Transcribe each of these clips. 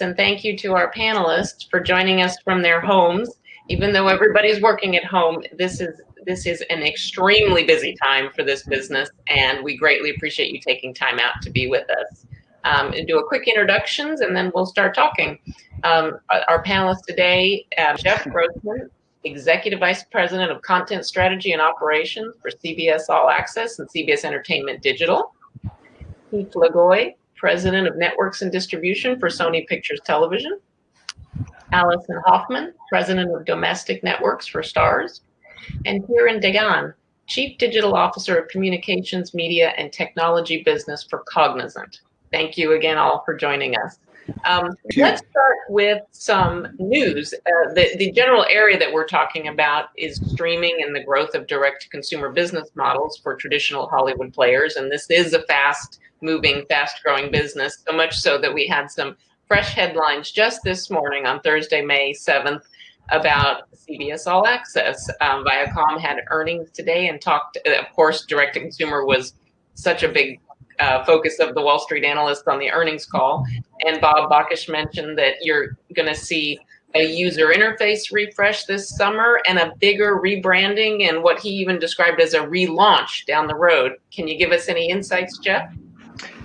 and thank you to our panelists for joining us from their homes. Even though everybody's working at home, this is this is an extremely busy time for this business, and we greatly appreciate you taking time out to be with us. Um, and do a quick introductions, and then we'll start talking. Um, our panelists today, uh, Jeff Grossman, Executive Vice President of Content Strategy and Operations for CBS All Access and CBS Entertainment Digital. Keith Le Goy, President of Networks and Distribution for Sony Pictures Television. Allison Hoffman, President of Domestic Networks for Starz. And Kiran Degan, Chief Digital Officer of Communications, Media, and Technology Business for Cognizant. Thank you again all for joining us. Um, let's start with some news. Uh, the, the general area that we're talking about is streaming and the growth of direct-to-consumer business models for traditional Hollywood players. And this is a fast-moving, fast-growing business, so much so that we had some fresh headlines just this morning on Thursday, May 7th, about CBS All Access. Um, Viacom had earnings today and talked, of course, direct-to-consumer was such a big uh, focus of the Wall Street analysts on the earnings call. And Bob Bakish mentioned that you're going to see a user interface refresh this summer and a bigger rebranding and what he even described as a relaunch down the road. Can you give us any insights, Jeff?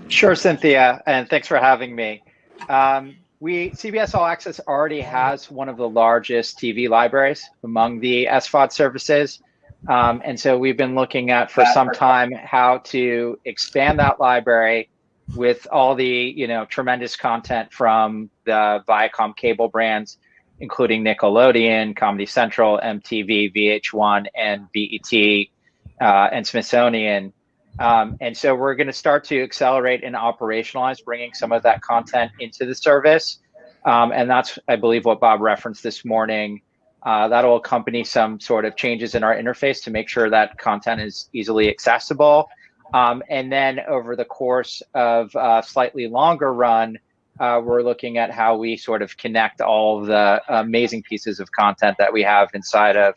Sure, Cynthia, and thanks for having me. Um, we CBS All Access already has one of the largest TV libraries among the SVOD services. Um, and so we've been looking at for some time how to expand that library with all the you know tremendous content from the Viacom cable brands, including Nickelodeon, Comedy Central, MTV, VH1, and BET, uh, and Smithsonian. Um, and so we're going to start to accelerate and operationalize bringing some of that content into the service. Um, and that's, I believe, what Bob referenced this morning uh, that'll accompany some sort of changes in our interface to make sure that content is easily accessible. Um, and then over the course of a slightly longer run, uh, we're looking at how we sort of connect all of the amazing pieces of content that we have inside of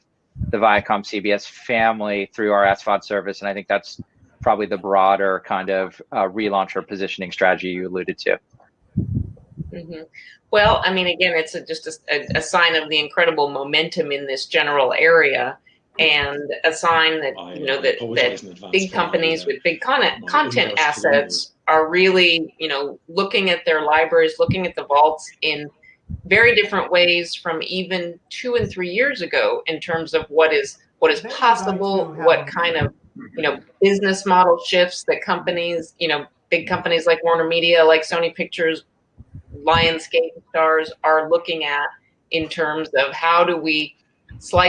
the Viacom CBS family through our SVOD service. And I think that's probably the broader kind of uh, relaunch or positioning strategy you alluded to. Mm -hmm. Well, I mean, again, it's a, just a, a, sign of the incredible momentum in this general area, and a sign that I, you know that that big companies with big content content assets are really you know looking at their libraries, looking at the vaults in very different ways from even two and three years ago in terms of what is what is possible, what kind of you know business model shifts that companies you know big companies like Warner Media, like Sony Pictures Lionsgate Starz are looking at in terms of how do we slice